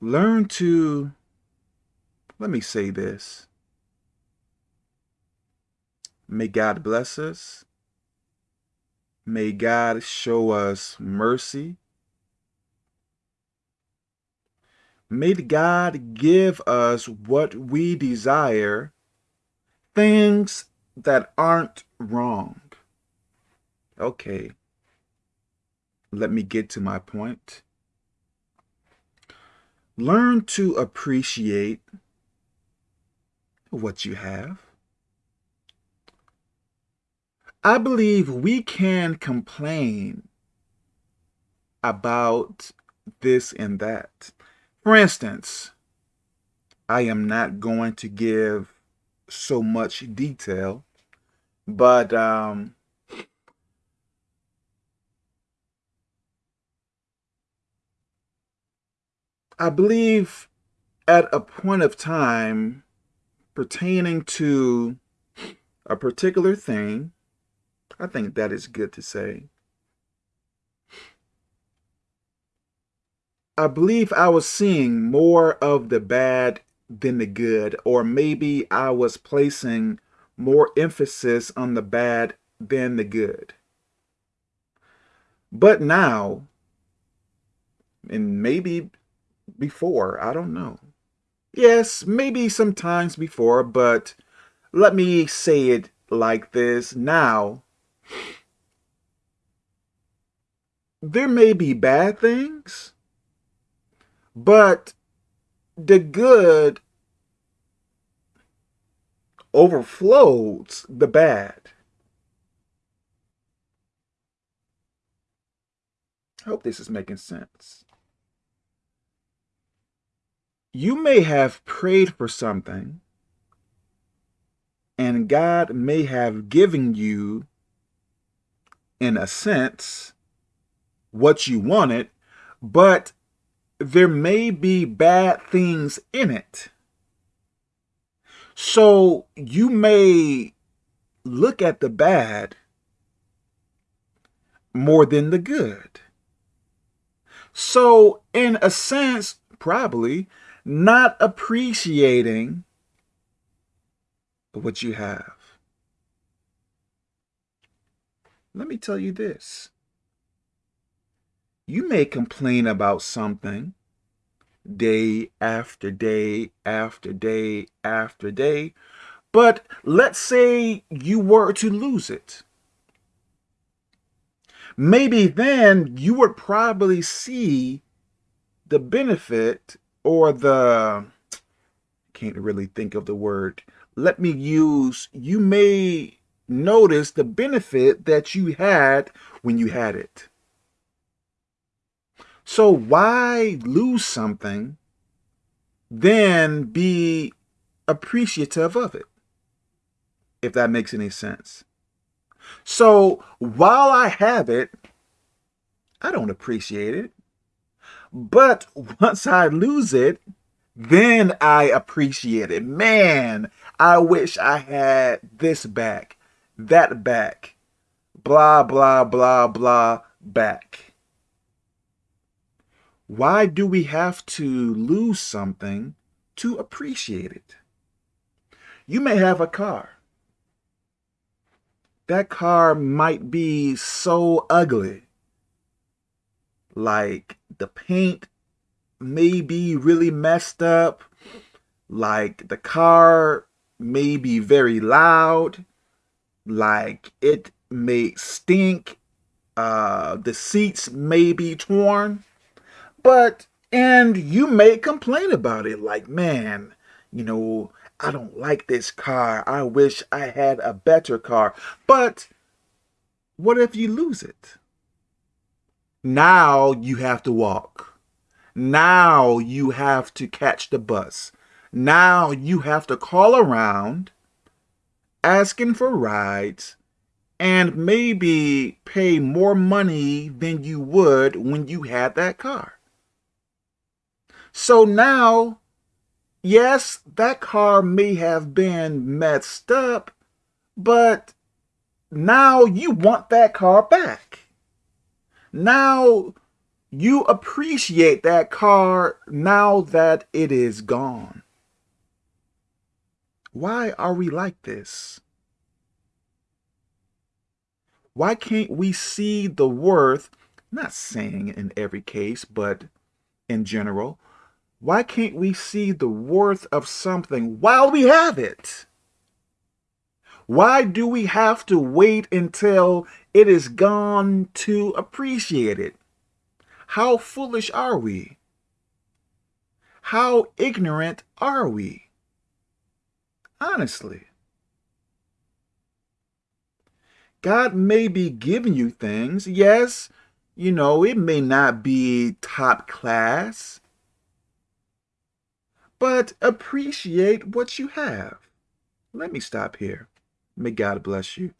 learn to, let me say this. May God bless us. May God show us mercy. May God give us what we desire, things that aren't wrong. Okay, let me get to my point. Learn to appreciate what you have. I believe we can complain about this and that. For instance, I am not going to give so much detail, but um, I believe at a point of time pertaining to a particular thing, I think that is good to say. I believe I was seeing more of the bad than the good, or maybe I was placing more emphasis on the bad than the good. But now, and maybe before, I don't know. Yes, maybe sometimes before, but let me say it like this now. There may be bad things, but the good overflows the bad. I hope this is making sense. You may have prayed for something, and God may have given you, in a sense, what you wanted, but there may be bad things in it. So you may look at the bad more than the good. So in a sense, probably not appreciating what you have. Let me tell you this. You may complain about something day after day after day after day, but let's say you were to lose it. Maybe then you would probably see the benefit or the, can't really think of the word. Let me use, you may notice the benefit that you had when you had it. So why lose something, then be appreciative of it? If that makes any sense. So while I have it, I don't appreciate it. But once I lose it, then I appreciate it. Man, I wish I had this back, that back, blah, blah, blah, blah, back. Why do we have to lose something to appreciate it? You may have a car. That car might be so ugly. Like the paint may be really messed up. Like the car may be very loud. Like it may stink. Uh, the seats may be torn. But, and you may complain about it like, man, you know, I don't like this car. I wish I had a better car. But what if you lose it? Now you have to walk. Now you have to catch the bus. Now you have to call around asking for rides and maybe pay more money than you would when you had that car. So now, yes, that car may have been messed up, but now you want that car back. Now you appreciate that car now that it is gone. Why are we like this? Why can't we see the worth, not saying in every case, but in general, why can't we see the worth of something while we have it? Why do we have to wait until it is gone to appreciate it? How foolish are we? How ignorant are we? Honestly. God may be giving you things. Yes, you know, it may not be top class. But appreciate what you have. Let me stop here. May God bless you.